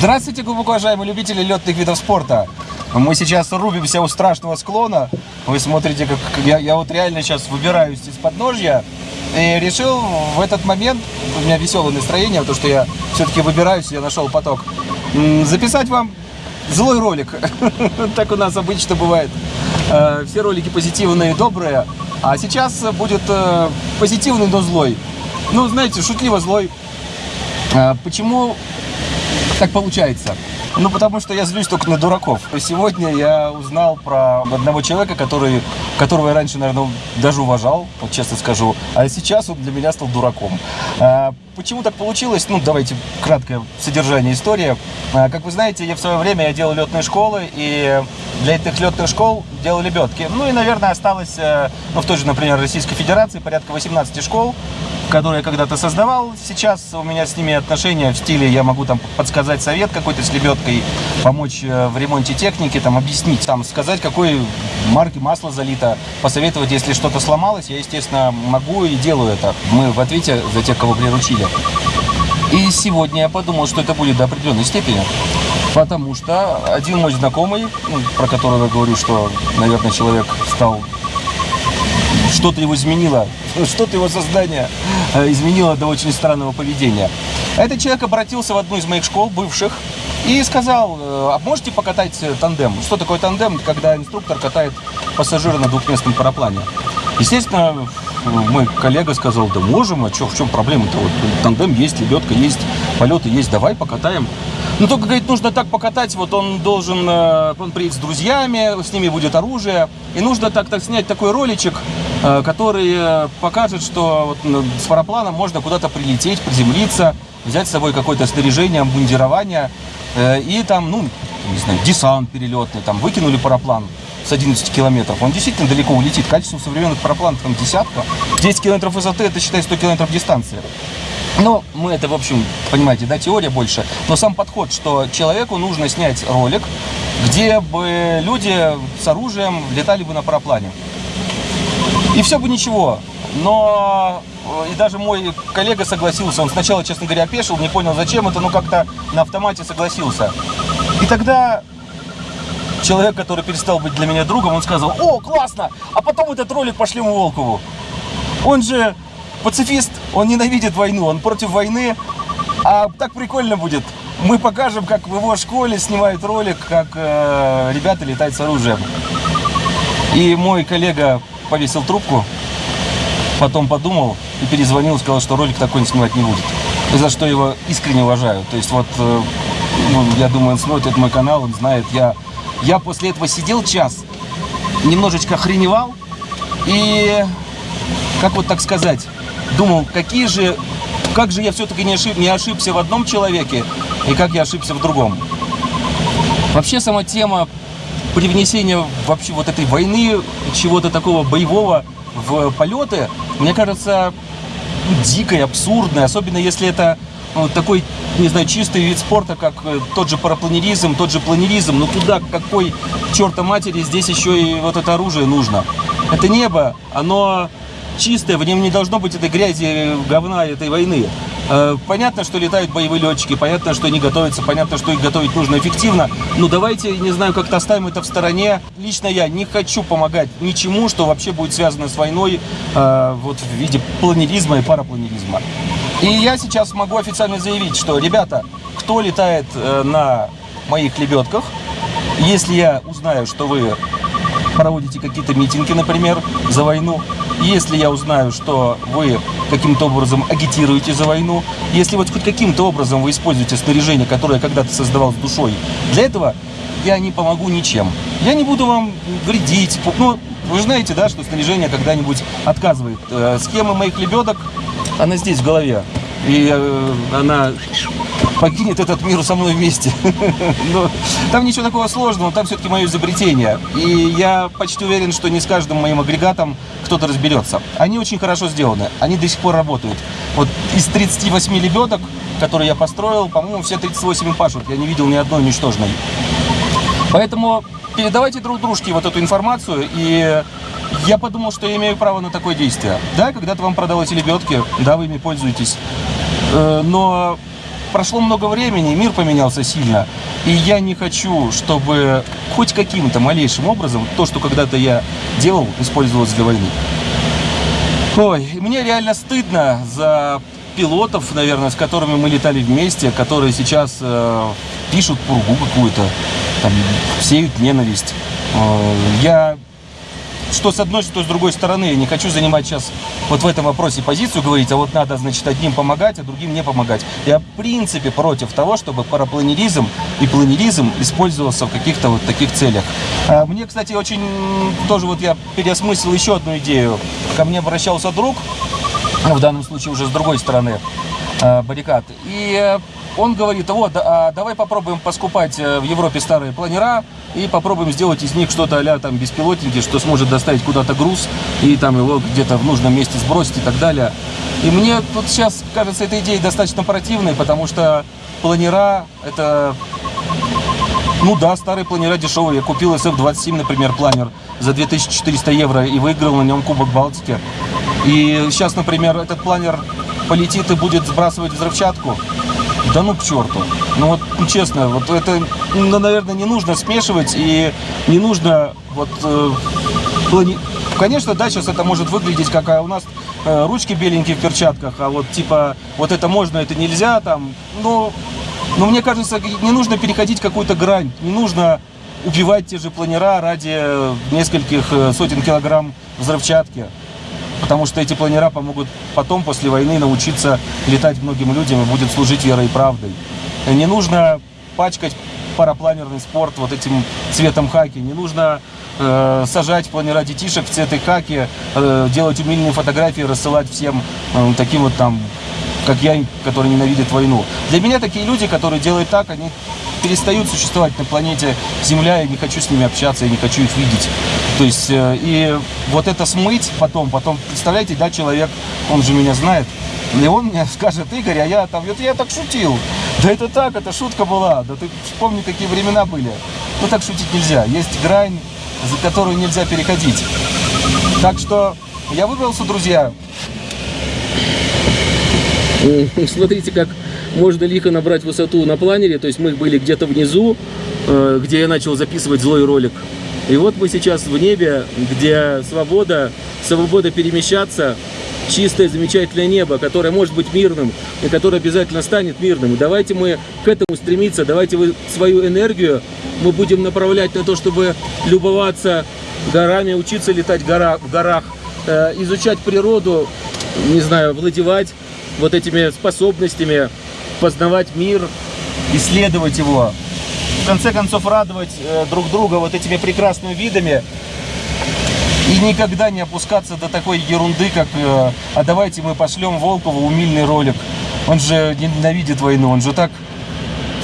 Здравствуйте, глубоко уважаемые любители летных видов спорта. Мы сейчас рубимся у страшного склона. Вы смотрите, как я, я вот реально сейчас выбираюсь из подножья. И решил в этот момент, у меня веселое настроение, то что я все-таки выбираюсь, я нашел поток, записать вам злой ролик. Так у нас обычно бывает. Э, все ролики позитивные добрые. А сейчас будет э, позитивный, но злой. Ну, знаете, шутливо злой. Э, почему так получается? Ну, потому что я злюсь только на дураков. Сегодня я узнал про одного человека, который, которого я раньше, наверное, даже уважал, вот честно скажу, а сейчас он для меня стал дураком. А, почему так получилось? Ну, давайте краткое содержание истории. А, как вы знаете, я в свое время я делал летные школы, и для этих летных школ делал лебедки. Ну и, наверное, осталось, э, ну, в той же, например, Российской Федерации порядка 18 школ, который я когда-то создавал. Сейчас у меня с ними отношения в стиле, я могу там подсказать совет какой-то с лебедкой, помочь э, в ремонте техники, там объяснить, там сказать, какой марки масло залито, посоветовать, если что-то сломалось, я, естественно, могу и делаю это. Мы в ответе за тех, кого приручили. И сегодня я подумал, что это будет до определенной степени. Потому что один мой знакомый, ну, про которого я говорю, что, наверное, человек стал что-то его изменило, что-то его создание э, изменило до очень странного поведения. Этот человек обратился в одну из моих школ, бывших, и сказал, э, а можете покатать тандем? Что такое тандем? Когда инструктор катает пассажира на двухместном параплане. Естественно, мой коллега сказал, да можем, а что, в чем проблема-то? Вот тандем есть, лебедка есть, полеты есть, давай покатаем. Но только, говорит, нужно так покатать, вот он должен, э, он приедет с друзьями, с ними будет оружие, и нужно так, так снять такой роличек, э, который э, покажет, что вот с парапланом можно куда-то прилететь, приземлиться, взять с собой какое-то снаряжение, обмундирование, и там, ну, не знаю, десант перелетный, там, выкинули параплан, с 11 километров, он действительно далеко улетит. Качество современных парапланов там десятка. 10 километров высоты, это считай 100 километров дистанции. Но мы это, в общем, понимаете, да, теория больше. Но сам подход, что человеку нужно снять ролик, где бы люди с оружием летали бы на параплане. И все бы ничего. Но э, и даже мой коллега согласился. Он сначала, честно говоря, опешил, не понял, зачем это, но как-то на автомате согласился. И тогда человек, который перестал быть для меня другом, он сказал, о, классно, а потом этот ролик пошлем у Волкову. Он же пацифист, он ненавидит войну, он против войны, а так прикольно будет. Мы покажем, как в его школе снимают ролик, как э, ребята летают с оружием. И мой коллега повесил трубку, потом подумал и перезвонил, сказал, что ролик такой снимать не будет. За что его искренне уважаю. То есть вот, э, ну, я думаю, он смотрит мой канал, он знает, я, я после этого сидел час, немножечко охреневал, и, как вот так сказать, думал, какие же, как же я все-таки не, ошиб, не ошибся в одном человеке, и как я ошибся в другом. Вообще сама тема привнесения вообще вот этой войны, чего-то такого боевого в полеты, мне кажется, ну, дикой, абсурдной, особенно если это ну, такой, не знаю, чистый вид спорта, как э, тот же парапланеризм, тот же планеризм, но туда какой черта матери здесь еще и вот это оружие нужно. Это небо, оно чистое, в нем не должно быть этой грязи, говна этой войны. Э, понятно, что летают боевые летчики, понятно, что они готовятся, понятно, что их готовить нужно эффективно. Но давайте, не знаю, как-то оставим это в стороне. Лично я не хочу помогать ничему, что вообще будет связано с войной э, вот в виде планеризма и парапланеризма. И я сейчас могу официально заявить, что, ребята, кто летает э, на моих лебедках, если я узнаю, что вы проводите какие-то митинги, например, за войну, если я узнаю, что вы каким-то образом агитируете за войну, если вот хоть каким-то образом вы используете снаряжение, которое я когда-то создавал с душой, для этого я не помогу ничем. Я не буду вам вредить. Ну, вы знаете, да, что снаряжение когда-нибудь отказывает. Э, схема моих лебедок, она здесь в голове. И э, она покинет этот мир со мной вместе. Но там ничего такого сложного, там все-таки мое изобретение. И я почти уверен, что не с каждым моим агрегатом кто-то разберется. Они очень хорошо сделаны, они до сих пор работают. Вот из 38 лебедок, которые я построил, по-моему, все 38 пашут. Я не видел ни одной уничтоженной. Поэтому передавайте друг дружке вот эту информацию, и я подумал, что я имею право на такое действие. Да, когда-то вам продал эти лебедки, да, вы ими пользуетесь, но прошло много времени, мир поменялся сильно. И я не хочу, чтобы хоть каким-то малейшим образом то, что когда-то я делал, использовалось для войны. Ой, мне реально стыдно за пилотов, наверное, с которыми мы летали вместе, которые сейчас э, пишут пургу какую-то, там, сеют ненависть. Э, я что с одной, что с другой стороны. Я не хочу занимать сейчас вот в этом вопросе позицию, говорить, а вот надо, значит, одним помогать, а другим не помогать. Я, в принципе, против того, чтобы парапланеризм и планеризм использовался в каких-то вот таких целях. А мне, кстати, очень тоже вот я переосмыслил еще одну идею. Ко мне обращался друг, ну, в данном случае уже с другой стороны баррикад. И э, он говорит, вот, а давай попробуем поскупать э, в Европе старые планера и попробуем сделать из них что-то а там беспилотники, что сможет доставить куда-то груз и там его где-то в нужном месте сбросить и так далее. И мне тут сейчас кажется эта идея достаточно противной, потому что планера это... Ну да, старые планера дешевые. Я купил SF-27, например, планер за 2400 евро и выиграл на нем Кубок Балтики. И сейчас, например, этот планер полетит и будет сбрасывать взрывчатку. Да ну к черту. Ну вот, ну, честно, вот это, ну, наверное, не нужно смешивать и не нужно вот э, плани... Конечно, да, сейчас это может выглядеть, как а у нас э, ручки беленькие в перчатках, а вот типа вот это можно, это нельзя, там, ну, но мне кажется, не нужно переходить какую-то грань, не нужно убивать те же планера ради нескольких э, сотен килограмм взрывчатки потому что эти планера помогут потом, после войны, научиться летать многим людям и будет служить верой и правдой. Не нужно пачкать парапланерный спорт вот этим цветом хаки, не нужно э, сажать планера детишек в цветы хаки, э, делать умильные фотографии, рассылать всем э, таким вот там, как я, которые ненавидят войну. Для меня такие люди, которые делают так, они перестают существовать на планете Земля, я не хочу с ними общаться, я не хочу их видеть. То есть, э, и вот это смыть потом, потом, представляете, да, человек, он же меня знает, и он мне скажет, Игорь, а я там, это я так шутил. Да это так, это шутка была. Да ты вспомни, какие времена были. Ну так шутить нельзя. Есть грань, за которую нельзя переходить. Так что я выбрался, друзья. Смотрите, как можно лихо набрать высоту на планере. То есть мы были где-то внизу, э, где я начал записывать злой ролик. И вот мы сейчас в небе, где свобода, свобода перемещаться, чистое, замечательное небо, которое может быть мирным и которое обязательно станет мирным. давайте мы к этому стремиться, давайте вы свою энергию мы будем направлять на то, чтобы любоваться горами, учиться летать в горах, в горах э, изучать природу, не знаю, владевать вот этими способностями, познавать мир, исследовать его. В конце концов, радовать э, друг друга вот этими прекрасными видами. И никогда не опускаться до такой ерунды, как э, «А давайте мы пошлем Волкову умильный ролик». Он же ненавидит войну, он же так,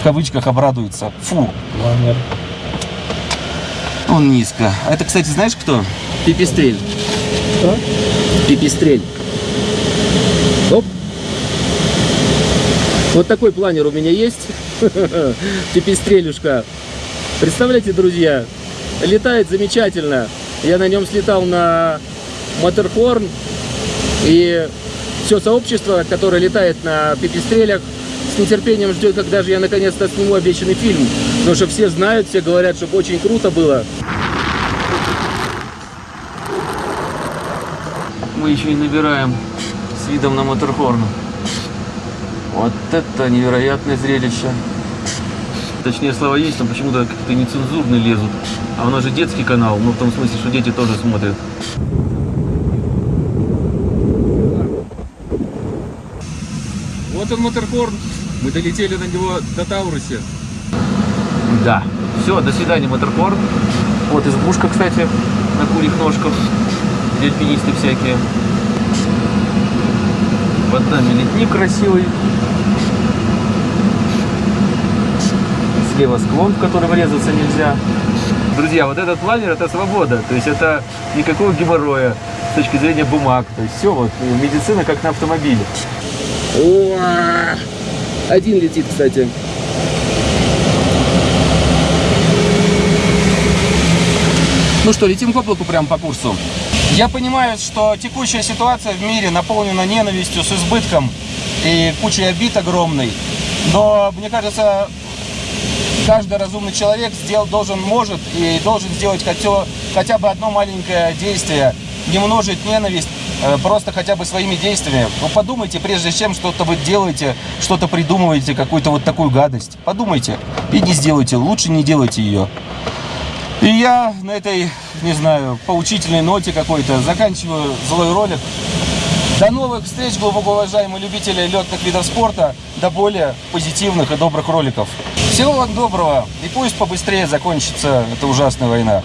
в кавычках, обрадуется. Фу. Ламер. Он низко. А это, кстати, знаешь кто? Пипистрель. Что? Пипистрель. Вот такой планер у меня есть. Пипистрелюшка. Представляете, друзья, летает замечательно. Я на нем слетал на Матерхорн. И все сообщество, которое летает на пипистрелях, с нетерпением ждет, когда же я наконец-то сниму обещанный фильм. Потому что все знают, все говорят, чтобы очень круто было. Мы еще и набираем с видом на Матерхорн. Вот это невероятное зрелище. Точнее, слова есть, но почему-то как-то нецензурные лезут. А у нас же детский канал, ну в том смысле, что дети тоже смотрят. Вот он, Матерхорн. Мы долетели на него до Таурусе. Да. Все, до свидания, Матерхорн. Вот избушка, кстати, на курьих ножках. Где альпинисты всякие. Под нами летник красивый. Слева склон, в который врезаться нельзя. Друзья, вот этот планер это свобода. То есть это никакого геморроя с точки зрения бумаг. То есть все вот, медицина как на автомобиле. О, один летит, кстати. Ну что, летим к облаку прямо по курсу. Я понимаю, что текущая ситуация в мире наполнена ненавистью с избытком и кучей обид огромной. Но мне кажется, каждый разумный человек сделал, должен, может и должен сделать хотя, хотя бы одно маленькое действие, не множить ненависть, э, просто хотя бы своими действиями. Ну, подумайте, прежде чем что-то вы делаете, что-то придумываете, какую-то вот такую гадость. Подумайте и не сделайте, лучше не делайте ее. И я на этой, не знаю, поучительной ноте какой-то заканчиваю злой ролик. До новых встреч, глубоко уважаемые любители летных видов спорта, до более позитивных и добрых роликов. Всего вам доброго, и пусть побыстрее закончится эта ужасная война.